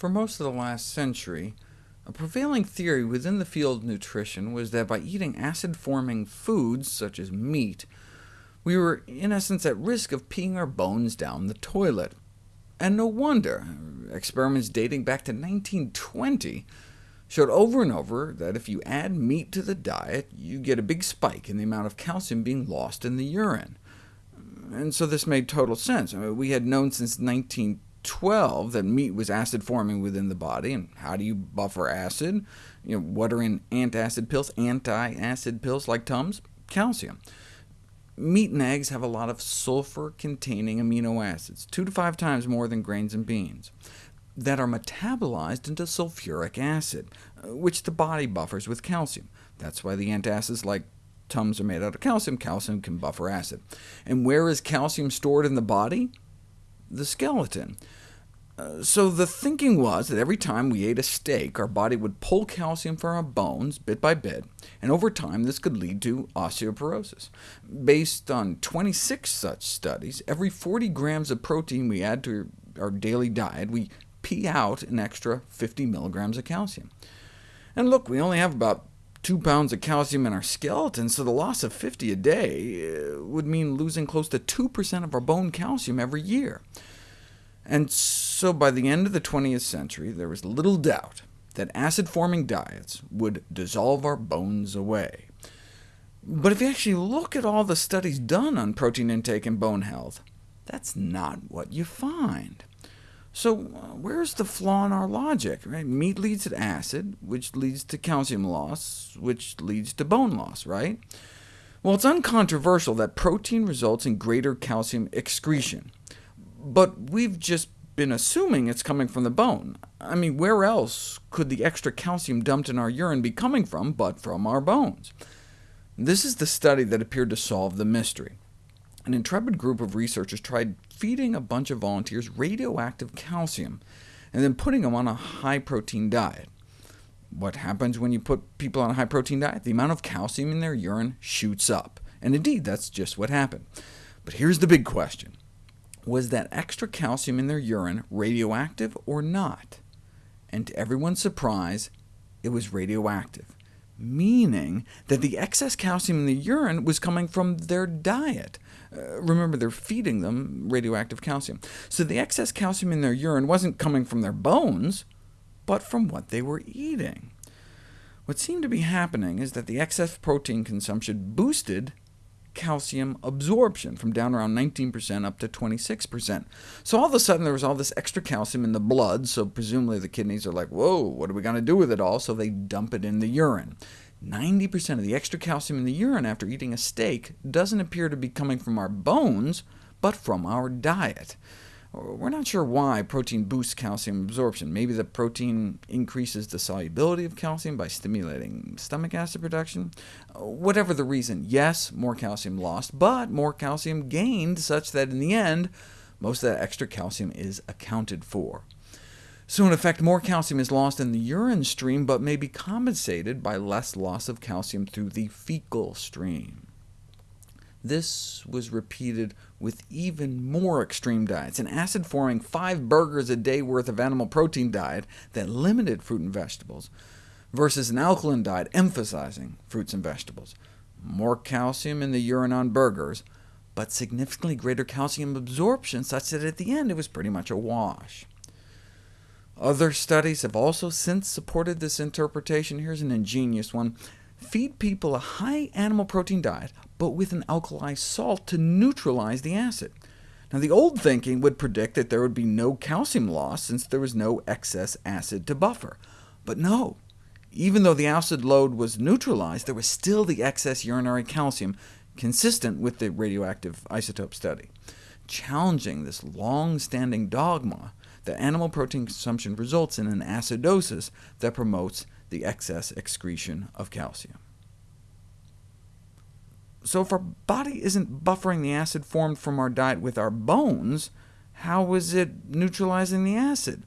For most of the last century, a prevailing theory within the field of nutrition was that by eating acid-forming foods, such as meat, we were in essence at risk of peeing our bones down the toilet. And no wonder. Experiments dating back to 1920 showed over and over that if you add meat to the diet, you get a big spike in the amount of calcium being lost in the urine. And so this made total sense. I mean, we had known since 1920 12 that meat was acid forming within the body, and how do you buffer acid? You know, what are in antacid pills, anti-acid pills like Tums? Calcium. Meat and eggs have a lot of sulfur-containing amino acids, two to five times more than grains and beans, that are metabolized into sulfuric acid, which the body buffers with calcium. That's why the antacids like Tums are made out of calcium. Calcium can buffer acid. And where is calcium stored in the body? the skeleton. So the thinking was that every time we ate a steak, our body would pull calcium from our bones bit by bit, and over time this could lead to osteoporosis. Based on 26 such studies, every 40 grams of protein we add to our daily diet, we pee out an extra 50 milligrams of calcium. And look, we only have about 2 pounds of calcium in our skeleton, so the loss of 50 a day uh, would mean losing close to 2% of our bone calcium every year. And so by the end of the 20th century, there was little doubt that acid-forming diets would dissolve our bones away. But if you actually look at all the studies done on protein intake and bone health, that's not what you find. So uh, where's the flaw in our logic? Right? Meat leads to acid, which leads to calcium loss, which leads to bone loss, right? Well, it's uncontroversial that protein results in greater calcium excretion, but we've just been assuming it's coming from the bone. I mean, where else could the extra calcium dumped in our urine be coming from but from our bones? This is the study that appeared to solve the mystery. An intrepid group of researchers tried feeding a bunch of volunteers radioactive calcium, and then putting them on a high-protein diet. What happens when you put people on a high-protein diet? The amount of calcium in their urine shoots up, and indeed that's just what happened. But here's the big question. Was that extra calcium in their urine radioactive or not? And to everyone's surprise, it was radioactive meaning that the excess calcium in the urine was coming from their diet. Uh, remember, they're feeding them radioactive calcium. So the excess calcium in their urine wasn't coming from their bones, but from what they were eating. What seemed to be happening is that the excess protein consumption boosted calcium absorption from down around 19% up to 26%. So all of a sudden there was all this extra calcium in the blood, so presumably the kidneys are like, whoa, what are we going to do with it all? So they dump it in the urine. 90% of the extra calcium in the urine after eating a steak doesn't appear to be coming from our bones, but from our diet. We're not sure why protein boosts calcium absorption. Maybe the protein increases the solubility of calcium by stimulating stomach acid production? Whatever the reason, yes, more calcium lost, but more calcium gained, such that in the end, most of that extra calcium is accounted for. So in effect, more calcium is lost in the urine stream, but may be compensated by less loss of calcium through the fecal stream. This was repeated with even more extreme diets, an acid-forming five burgers a day worth of animal protein diet that limited fruit and vegetables, versus an alkaline diet emphasizing fruits and vegetables. More calcium in the urine on burgers, but significantly greater calcium absorption, such that at the end it was pretty much a wash. Other studies have also since supported this interpretation. Here's an ingenious one. Feed people a high animal protein diet, but with an alkali salt to neutralize the acid. Now, the old thinking would predict that there would be no calcium loss, since there was no excess acid to buffer. But no, even though the acid load was neutralized, there was still the excess urinary calcium, consistent with the radioactive isotope study, challenging this long-standing dogma that animal protein consumption results in an acidosis that promotes the excess excretion of calcium. So if our body isn't buffering the acid formed from our diet with our bones, how is it neutralizing the acid?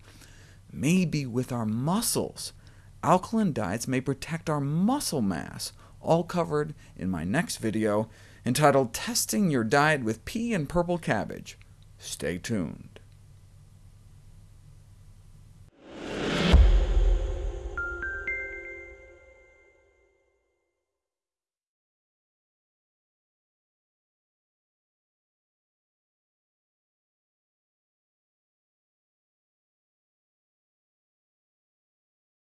Maybe with our muscles. Alkaline diets may protect our muscle mass, all covered in my next video, entitled Testing Your Diet with Pee and Purple Cabbage. Stay tuned.